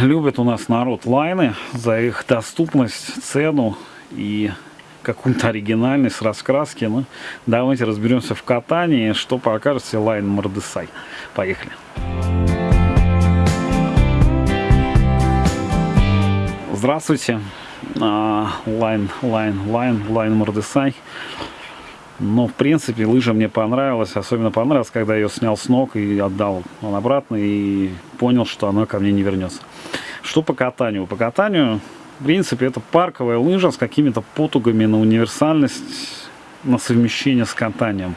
любит у нас народ лайны за их доступность, цену и какую-то оригинальность, раскраски. Ну, давайте разберемся в катании, что покажет себе Line Mordecai. Поехали. Здравствуйте. Line, Line, Line, Line Mordecai. Но, в принципе, лыжа мне понравилась. Особенно понравилась, когда я ее снял с ног и отдал он обратно. И понял, что она ко мне не вернется. Что по катанию? По катанию, в принципе, это парковая лыжа с какими-то потугами на универсальность, на совмещение с катанием.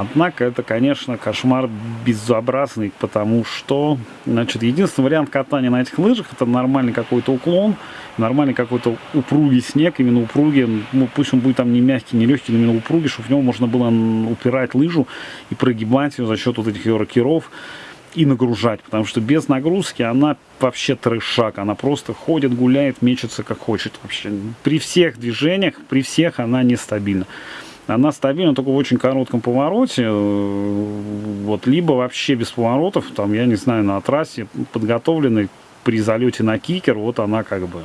Однако это, конечно, кошмар безобразный, потому что, значит, единственный вариант катания на этих лыжах это нормальный какой-то уклон, нормальный какой-то упругий снег, именно упругий, ну, пусть он будет там не мягкий, не легкий, но именно упругий, чтобы в него можно было упирать лыжу и прогибать ее за счет вот этих ее рокеров и нагружать, потому что без нагрузки она вообще трешак, она просто ходит, гуляет, мечется как хочет вообще. При всех движениях, при всех она нестабильна. Она стабильна только в очень коротком повороте, э, вот, либо вообще без поворотов, там, я не знаю, на трассе подготовленной при залете на кикер, вот она как бы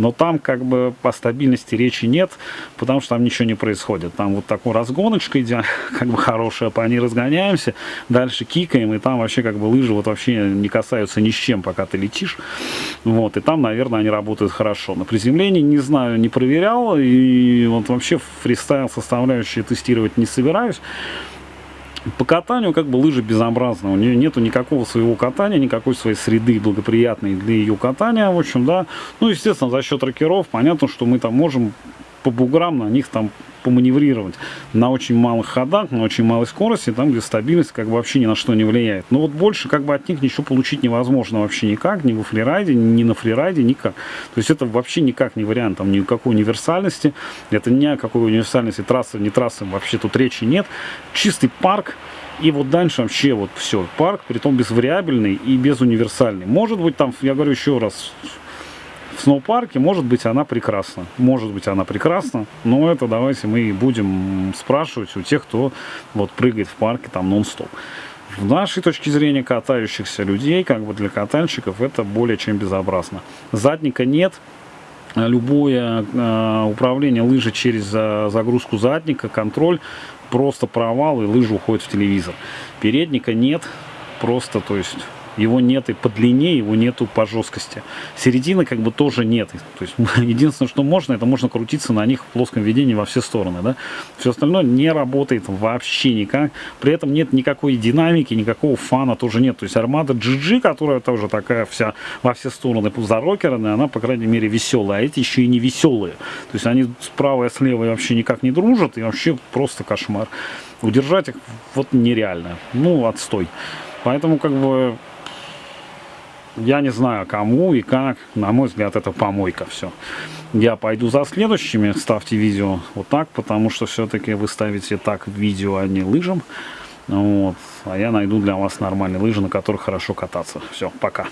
но там как бы по стабильности речи нет, потому что там ничего не происходит. Там вот такой разгоночка идет, как бы хорошая, по ней разгоняемся, дальше кикаем, и там вообще как бы лыжи вот вообще не касаются ни с чем, пока ты летишь. Вот, и там, наверное, они работают хорошо. На приземлении, не знаю, не проверял, и вот вообще фристайл составляющие тестировать не собираюсь. По катанию как бы лыжа безобразна, у нее нету никакого своего катания, никакой своей среды благоприятной для ее катания, в общем, да. Ну, естественно, за счет рокеров, понятно, что мы там можем по буграм на них там поманеврировать на очень малых ходах, на очень малой скорости, там, где стабильность как бы вообще ни на что не влияет. Но вот больше как бы от них ничего получить невозможно вообще никак, ни во фрирайде, ни на фрирайде, никак. То есть это вообще никак не вариант, там никакой универсальности, это ни о какой универсальности трассы, не трассы, вообще тут речи нет. Чистый парк, и вот дальше вообще вот все, парк, при том безвариабельный и безуниверсальный. Может быть там, я говорю еще раз, в сноупарке, может быть, она прекрасна. Может быть, она прекрасна, но это давайте мы будем спрашивать у тех, кто вот прыгает в парке там нон-стоп. В нашей точке зрения катающихся людей, как бы для катальщиков, это более чем безобразно. Задника нет, любое э, управление лыжи через э, загрузку задника, контроль, просто провал и лыжа уходит в телевизор. Передника нет, просто, то есть его нет и по длине, его нету по жесткости. Середины как бы тоже нет. То есть единственное, что можно, это можно крутиться на них в плоском ведении во все стороны. Да? Все остальное не работает вообще никак. При этом нет никакой динамики, никакого фана тоже нет. То есть армада GG, которая тоже такая вся во все стороны зарокерная, она, по крайней мере, веселая. А эти еще и не веселые. То есть они справа и слева вообще никак не дружат. И вообще просто кошмар. Удержать их вот нереально. Ну, отстой. Поэтому, как бы, я не знаю, кому и как. На мой взгляд, это помойка все. Я пойду за следующими. Ставьте видео вот так, потому что все-таки вы ставите так видео, а не лыжам. Вот. А я найду для вас нормальные лыжи, на которых хорошо кататься. Все, пока.